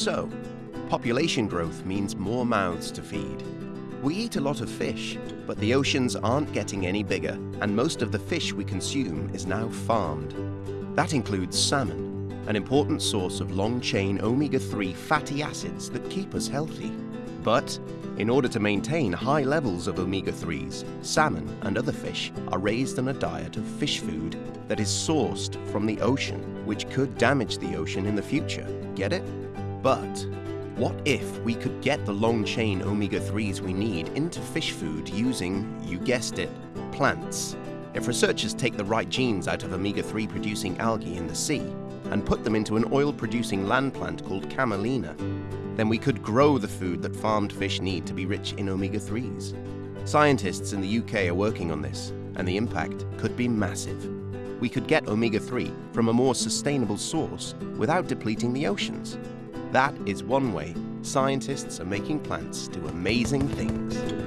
So, population growth means more mouths to feed. We eat a lot of fish, but the oceans aren't getting any bigger, and most of the fish we consume is now farmed. That includes salmon, an important source of long-chain omega-3 fatty acids that keep us healthy. But in order to maintain high levels of omega-3s, salmon and other fish are raised on a diet of fish food that is sourced from the ocean, which could damage the ocean in the future. Get it? But what if we could get the long-chain omega-3s we need into fish food using, you guessed it, plants? If researchers take the right genes out of omega-3 producing algae in the sea and put them into an oil-producing land plant called camelina, then we could grow the food that farmed fish need to be rich in omega-3s. Scientists in the UK are working on this, and the impact could be massive. We could get omega-3 from a more sustainable source without depleting the oceans. That is one way scientists are making plants do amazing things.